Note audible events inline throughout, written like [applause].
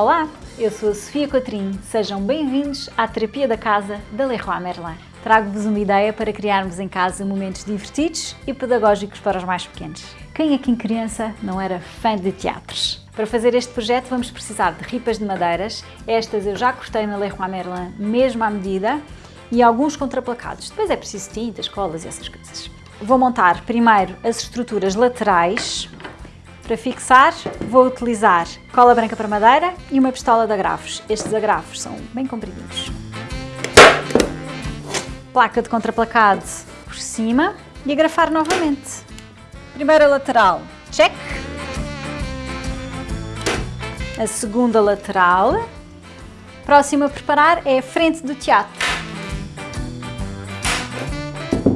Olá, eu sou a Sofia Cotrim. Sejam bem-vindos à Terapia da Casa da Leroy Merlin. Trago-vos uma ideia para criarmos em casa momentos divertidos e pedagógicos para os mais pequenos. Quem aqui em criança não era fã de teatros? Para fazer este projeto vamos precisar de ripas de madeiras, estas eu já cortei na Leroy Merlin mesmo à medida, e alguns contraplacados. Depois é preciso tintas, colas e essas coisas. Vou montar primeiro as estruturas laterais. Para fixar, vou utilizar cola branca para madeira e uma pistola de agrafos. Estes agrafos são bem compridinhos. Placa de contraplacado por cima e agrafar novamente. Primeira lateral, check. A segunda lateral. Próximo a preparar é a frente do teatro.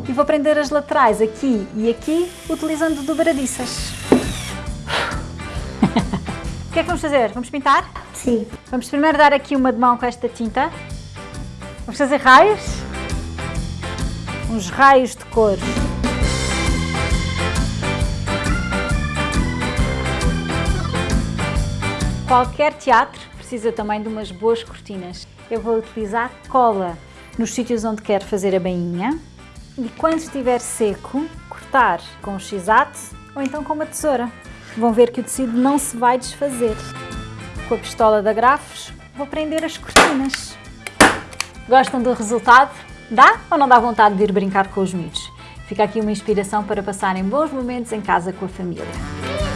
E vou prender as laterais aqui e aqui, utilizando dobradiças. [laughs] o que é que vamos fazer? Vamos pintar? Sim. Vamos primeiro dar aqui uma de mão com esta tinta. Vamos fazer raios. Uns raios de cor. Qualquer teatro precisa também de umas boas cortinas. Eu vou utilizar cola nos sítios onde quero fazer a bainha e quando estiver seco, cortar com um x-ato ou então com uma tesoura. Vão ver que o tecido não se vai desfazer. Com a pistola de agrafos, vou prender as cortinas. Gostam do resultado? Dá ou não dá vontade de ir brincar com os miúdos? Fica aqui uma inspiração para passarem bons momentos em casa com a família.